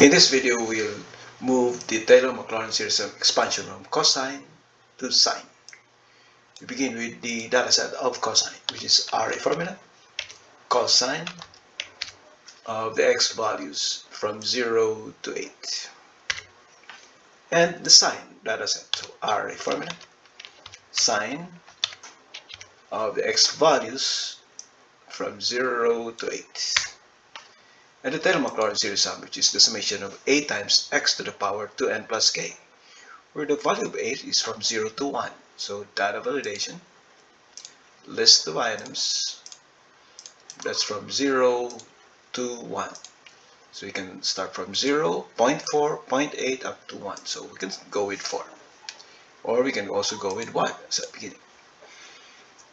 In this video, we'll move the Taylor-Maclaurin series of expansion from cosine to sine. We begin with the data set of cosine, which is array formula, cosine of the x values from 0 to 8. And the sine data set, so array formula, sine of the x values from 0 to 8. And the Taylor-Maclaurin series sum, which is the summation of a times x to the power 2n plus k, where the value of a is from 0 to 1. So data validation, list of items, that's from 0 to 1. So we can start from 0, 0 0.4, 0.8 up to 1. So we can go with 4. Or we can also go with 1 as a beginning.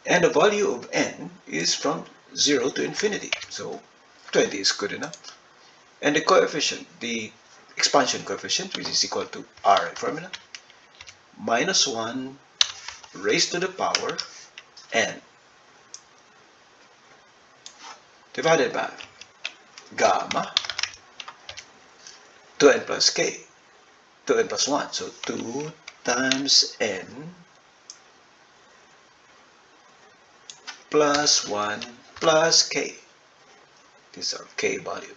And the value of n is from 0 to infinity. So 20 is good enough. And the coefficient, the expansion coefficient, which is equal to R formula, minus 1 raised to the power n divided by gamma 2n plus k 2n plus 1 so 2 times n plus 1 plus k these are k value.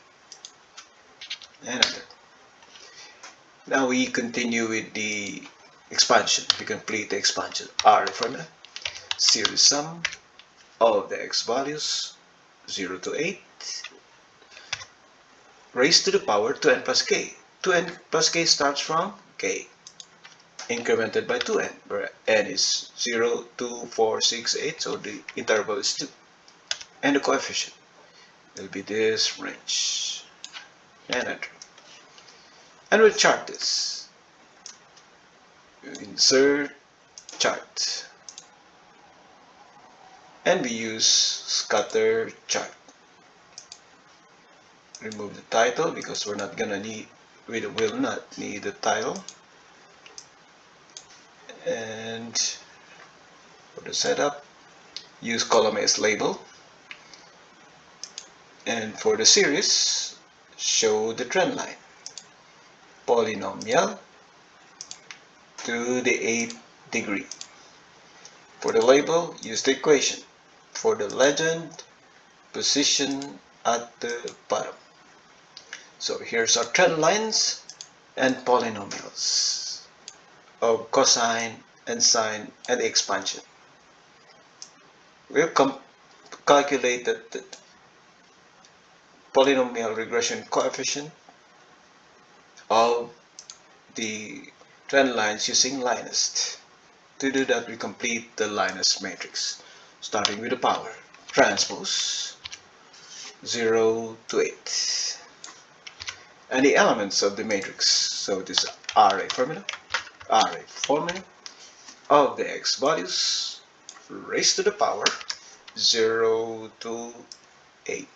And now we continue with the expansion. We complete the expansion r formula series sum of the x values 0 to 8 raised to the power 2n plus k. 2n plus k starts from k incremented by 2n where n is 0 2 4 6 8 so the interval is 2 and the coefficient will be this range and enter and we'll chart this. Insert chart. And we use scatter chart. Remove the title because we're not gonna need we will not need the title. And for the setup. Use column as label and for the series, show the trend line. Polynomial to the 8th degree. For the label, use the equation. For the legend, position at the bottom. So here's our trend lines and polynomials of cosine and sine and expansion. We've calculated polynomial regression coefficient of the trend lines using LINEST. To do that, we complete the LINEST matrix, starting with the power transpose 0 to 8. And the elements of the matrix, so this array formula, array formula of the x values raised to the power 0 to 8.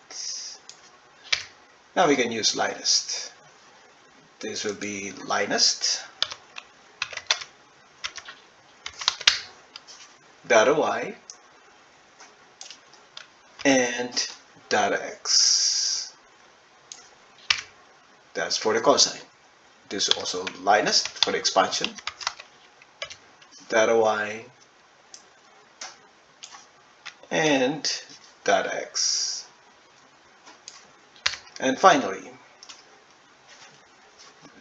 Now we can use LINEST. This will be LINEST data y and data x. That's for the cosine. This is also LINEST for the expansion. Data y and data x. And finally,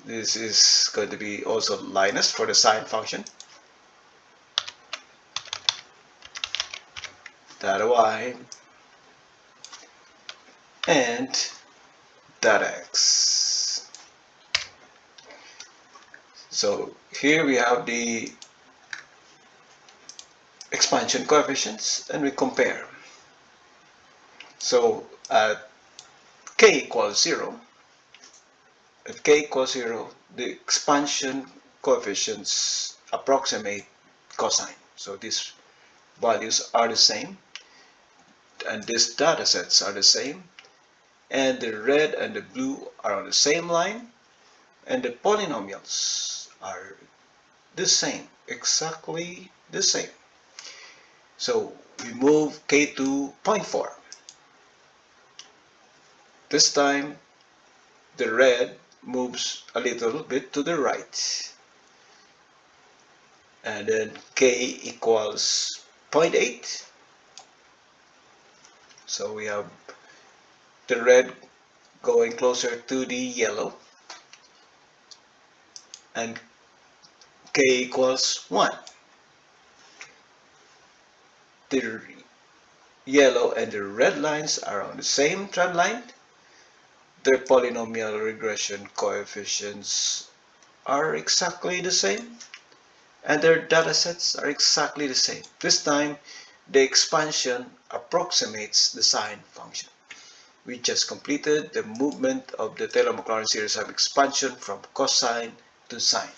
this is going to be also LINEST for the sine function. Data y and data x. So here we have the expansion coefficients and we compare. So at k equals 0, if k equals 0, the expansion coefficients approximate cosine. So these values are the same and these data sets are the same and the red and the blue are on the same line and the polynomials are the same, exactly the same. So we move k to 0.4 this time, the red moves a little bit to the right. And then k equals 0.8 so we have the red going closer to the yellow. And k equals 1 the yellow and the red lines are on the same trend line their polynomial regression coefficients are exactly the same and their data sets are exactly the same. This time, the expansion approximates the sine function. We just completed the movement of the Taylor-Maclaurin series of expansion from cosine to sine.